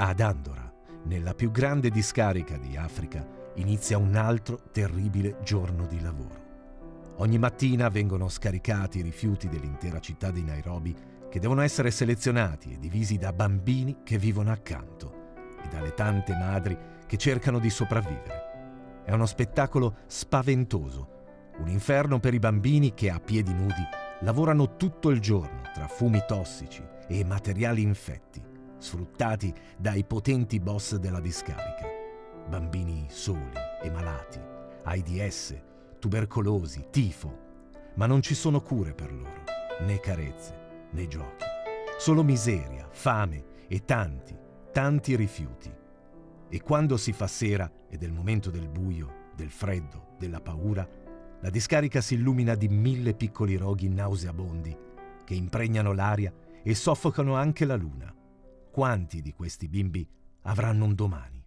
Ad Andora, nella più grande discarica di Africa, inizia un altro terribile giorno di lavoro. Ogni mattina vengono scaricati i rifiuti dell'intera città di Nairobi che devono essere selezionati e divisi da bambini che vivono accanto e dalle tante madri che cercano di sopravvivere. È uno spettacolo spaventoso, un inferno per i bambini che a piedi nudi lavorano tutto il giorno tra fumi tossici e materiali infetti, sfruttati dai potenti boss della discarica. Bambini soli e malati, AIDS, tubercolosi, tifo, ma non ci sono cure per loro, né carezze, né giochi. Solo miseria, fame e tanti, tanti rifiuti. E quando si fa sera ed è il momento del buio, del freddo, della paura, la discarica si illumina di mille piccoli roghi nauseabondi che impregnano l'aria e soffocano anche la luna. Quanti di questi bimbi avranno un domani?